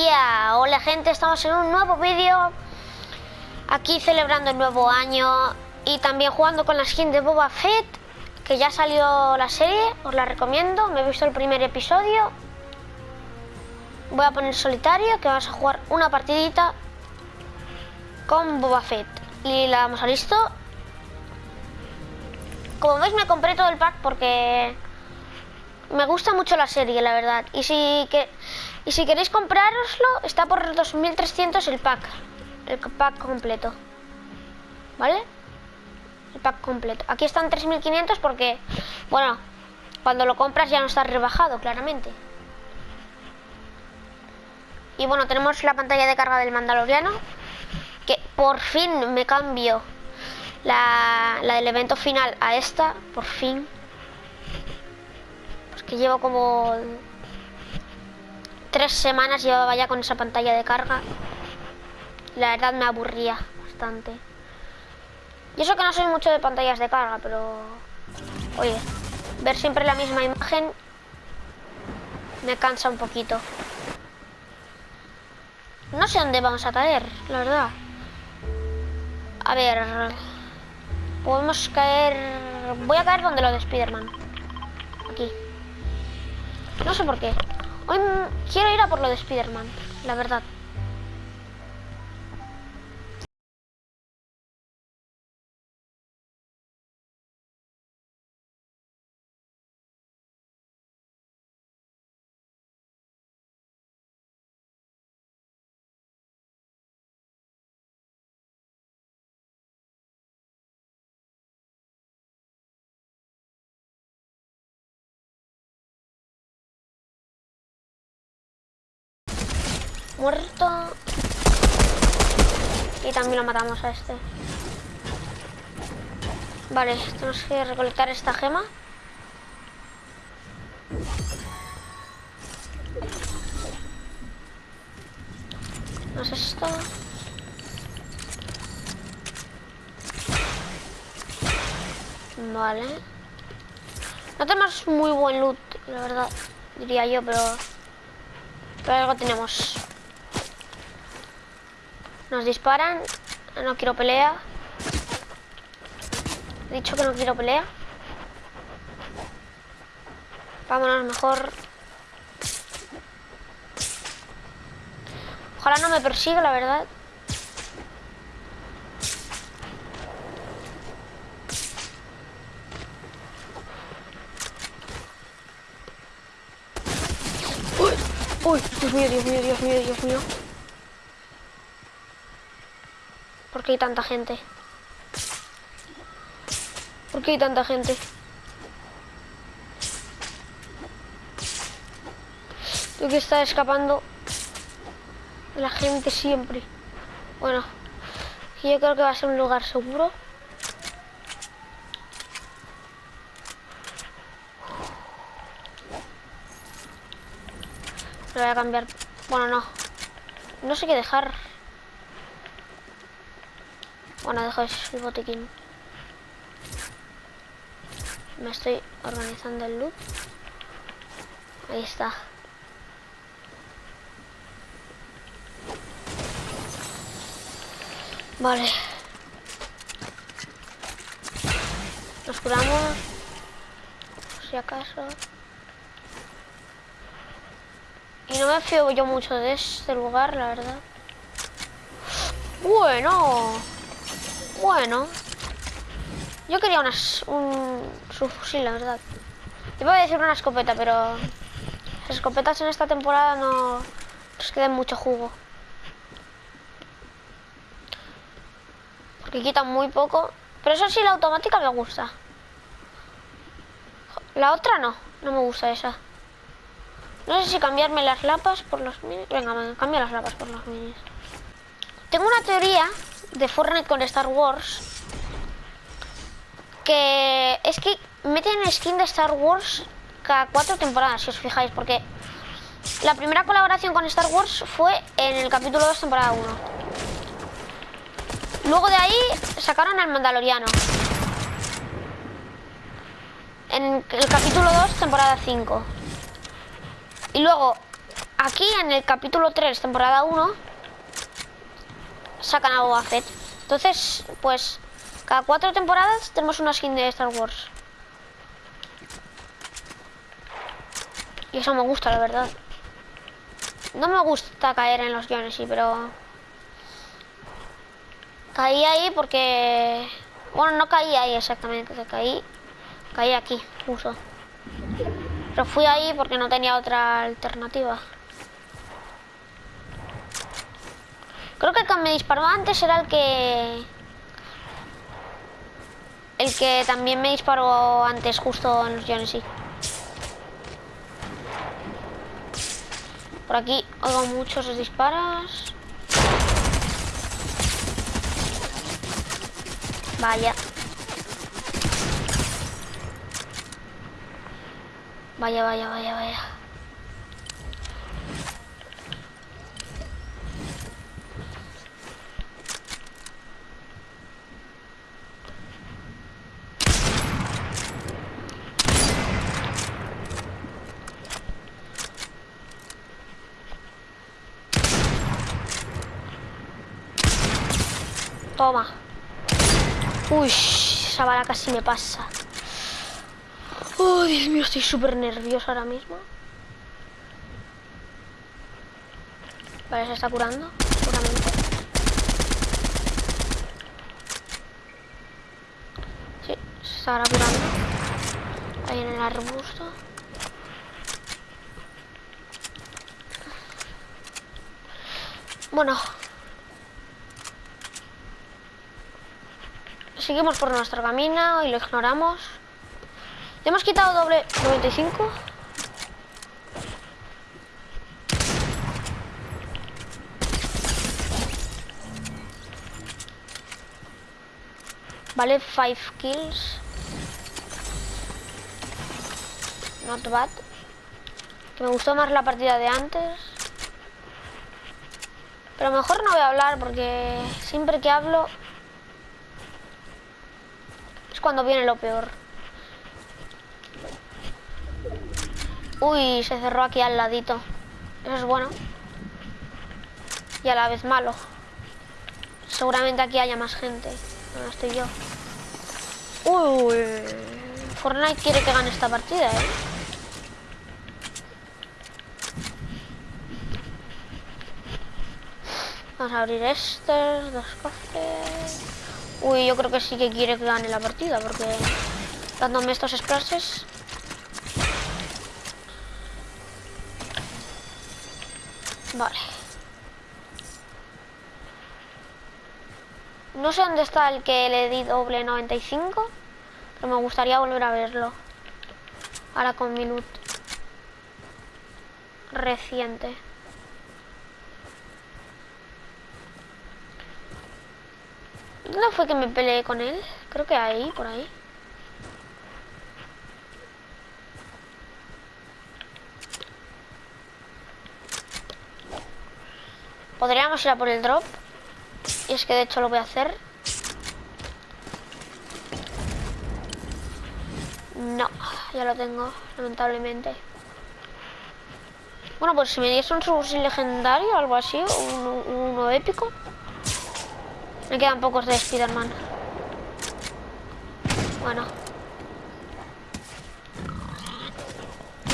Hola gente, estamos en un nuevo vídeo. Aquí celebrando el nuevo año Y también jugando con la skin de Boba Fett Que ya salió la serie, os la recomiendo. Me he visto el primer episodio. Voy a poner solitario Que vamos a jugar una partidita Con Boba Fett. Y la damos a listo. Como veis me compré todo el pack porque me gusta mucho la serie, la verdad. Y si, que, y si queréis comprároslo, está por 2.300 el pack. El pack completo. ¿Vale? El pack completo. Aquí están 3.500 porque, bueno, cuando lo compras ya no está rebajado, claramente. Y bueno, tenemos la pantalla de carga del Mandaloriano. Que por fin me cambio la, la del evento final a esta. Por fin que llevo como tres semanas llevaba ya con esa pantalla de carga. La verdad me aburría bastante. Y eso que no soy mucho de pantallas de carga, pero... Oye, ver siempre la misma imagen me cansa un poquito. No sé dónde vamos a caer, la verdad. A ver... Podemos caer... Voy a caer donde lo de Spiderman. Aquí. No sé por qué. Hoy quiero ir a por lo de Spider-Man, la verdad. Muerto. Y también lo matamos a este. Vale, tenemos que recolectar esta gema. ¿No es esto? Vale. No tenemos muy buen loot, la verdad, diría yo, pero... Pero algo tenemos. Nos disparan. No quiero pelea. He dicho que no quiero pelea. Vámonos mejor. Ojalá no me persiga, la verdad. Uy, uy, Dios mío, Dios mío, Dios mío, Dios mío. ¿Por qué hay tanta gente? ¿Por qué hay tanta gente? Tengo que estar escapando la gente siempre. Bueno, yo creo que va a ser un lugar seguro. Voy a cambiar. Bueno, no. No sé qué dejar. Bueno, dejo el botiquín. Me estoy organizando el loot. Ahí está. Vale. Nos curamos. si acaso. Y no me fío yo mucho de este lugar, la verdad. Bueno. Bueno. Yo quería un subfusil, la verdad. Iba a decir una escopeta, pero las escopetas en esta temporada no nos quedan mucho jugo. Porque quitan muy poco. Pero eso sí, la automática me gusta. La otra no, no me gusta esa. No sé si cambiarme las lapas por los minis. Venga, me cambio las lapas por los minis. Tengo una teoría de Fortnite con Star Wars que es que meten skin de Star Wars cada cuatro temporadas, si os fijáis, porque la primera colaboración con Star Wars fue en el capítulo 2, temporada 1. Luego de ahí sacaron al Mandaloriano. En el capítulo 2, temporada 5. Y luego aquí en el capítulo 3, temporada 1, sacan a Boba Fett. Entonces, pues, cada cuatro temporadas tenemos una skin de Star Wars. Y eso me gusta, la verdad. No me gusta caer en los guiones, sí, pero... Caí ahí porque... Bueno, no caí ahí exactamente, caí... Caí aquí, justo. Pero fui ahí porque no tenía otra alternativa. Creo que el que me disparó antes era el que... El que también me disparó antes justo en los sí. Por aquí oigo muchos disparos. Vaya. Vaya, vaya, vaya, vaya. Toma. Uy, esa bala casi me pasa. Oh, Dios mío, estoy súper nerviosa ahora mismo. Vale, se está curando, seguramente. Sí, se estará curando. Ahí en el arbusto. Bueno, seguimos por nuestro camino y lo ignoramos. Le hemos quitado doble 95. Vale, 5 kills. Not bad. me gustó más la partida de antes. Pero mejor no voy a hablar porque siempre que hablo cuando viene lo peor. Uy, se cerró aquí al ladito. Eso es bueno. Y a la vez malo. Seguramente aquí haya más gente. No estoy yo. Uy. Fortnite quiere que gane esta partida, ¿eh? Vamos a abrir estos, dos cofres. Uy, yo creo que sí que quiere que gane la partida, porque dándome estos splashes... Vale. No sé dónde está el que le di doble 95, pero me gustaría volver a verlo. Ahora con Minut. Reciente. ¿Dónde fue que me peleé con él? Creo que ahí, por ahí. Podríamos ir a por el drop. Y es que de hecho lo voy a hacer. No, ya lo tengo, lamentablemente. Bueno, pues si me diese un subfusil legendario o algo así, uno épico. Me quedan pocos de Spider-Man. Bueno.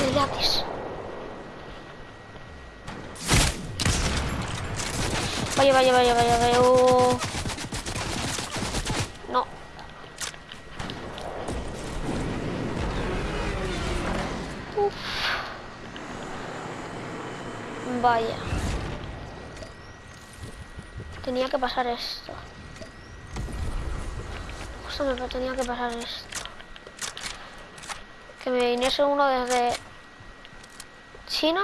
El gratis. Vaya, vaya, vaya, vaya, vaya. Uh. No. Uf. Vaya. Tenía que pasar esto. Justo me tenía que pasar esto. Que me viniese uno desde China.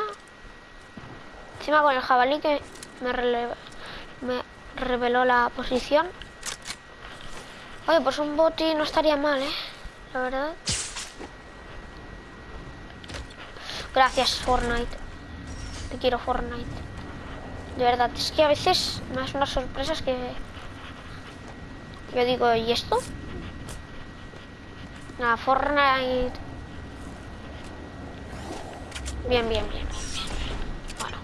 Encima con el jabalí que me, me reveló la posición. Oye, pues un boti no estaría mal, ¿eh? La verdad. Gracias, Fortnite. Te quiero, Fortnite. De verdad, es que a veces más unas sorpresas que... Yo digo, ¿y esto? Nada, Fortnite... Bien, bien, bien, Bueno.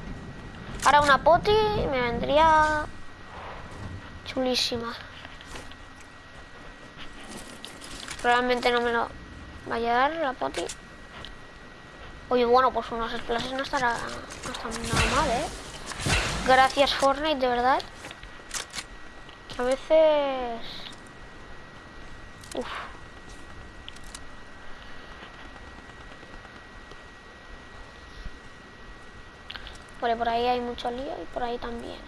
Ahora una poti me vendría chulísima. Probablemente no me lo vaya a dar la poti. Oye, bueno, pues unos splashes no estará no está nada mal, ¿eh? Gracias Fortnite, de verdad. A veces... Uf. Vale, por ahí hay mucho lío y por ahí también.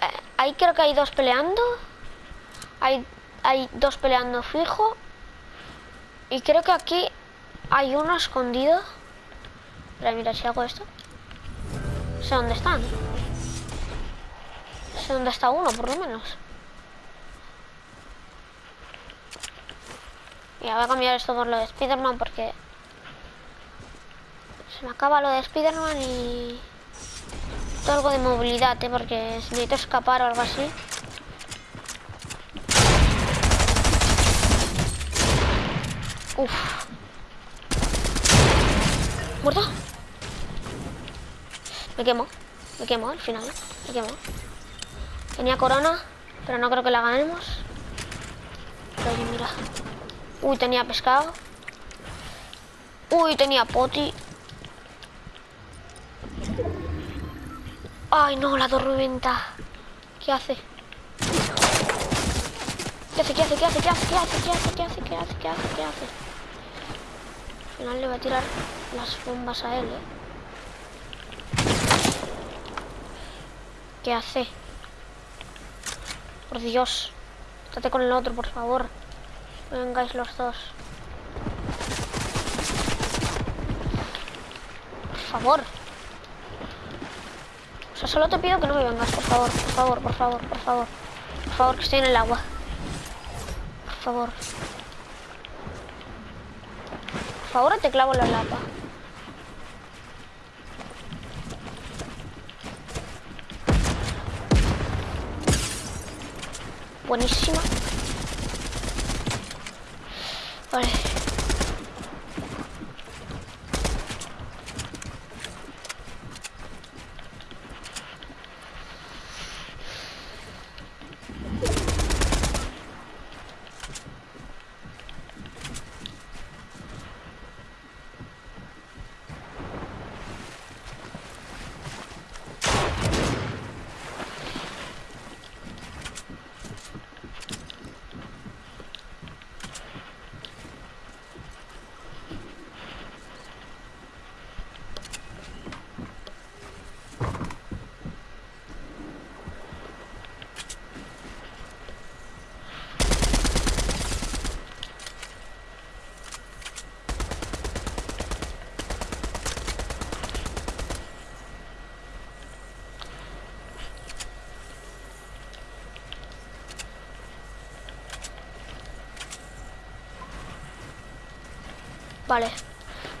Eh, ahí creo que hay dos peleando. Hay, hay dos peleando fijo. Y creo que aquí hay uno escondido. Pero mira, si hago esto. Sé dónde están. Sé dónde está uno, por lo menos. Mira, voy a cambiar esto por lo de Spiderman porque... Se me acaba lo de Spiderman y... Todo algo de movilidad, ¿eh? Porque si necesito escapar o algo así... Uf. ¿Muerto? Me quemo. Me quemo al final. Me quemo. Tenía corona, pero no creo que la ganemos. Mira. Uy, tenía pescado. Uy, tenía poti. Ay, no, la tormenta. ¿Qué hace? ¿Qué hace? ¿Qué hace? ¿Qué hace? ¿Qué hace? ¿Qué hace? ¿Qué hace? ¿Qué hace? ¿Qué hace? ¿Qué hace? ¿Qué hace? Al final le voy a tirar las bombas a él, ¿eh? ¿Qué hace? Por Dios. Estate con el otro, por favor. Vengáis los dos. Por favor. O sea, solo te pido que no me vengas, por favor, por favor, por favor, por favor. Por favor, que estoy en el agua. Por favor. Por favor, te clavo la lapa. Buenísima. Vale. Vale.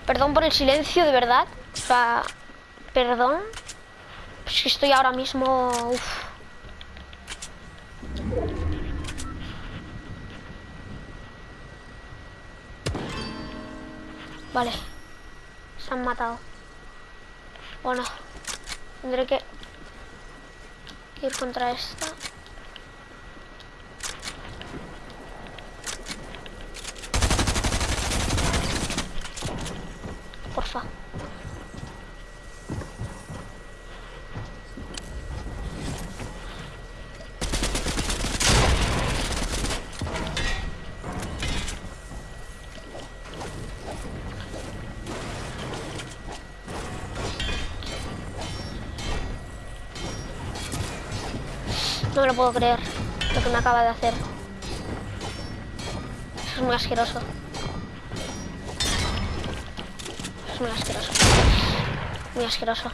Perdón por el silencio, de verdad. O sea, perdón. Es que estoy ahora mismo... Vale. Se han matado. Bueno. Tendré que ir contra esta. No me lo puedo creer lo que me acaba de hacer. Es muy asqueroso. Es muy asqueroso. Muy asqueroso.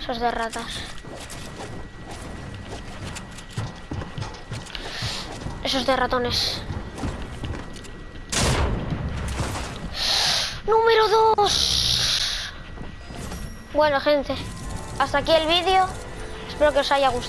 Eso es de ratas. Eso es de ratones. Número 2. Bueno, gente. Hasta aquí el vídeo. Espero que os haya gustado.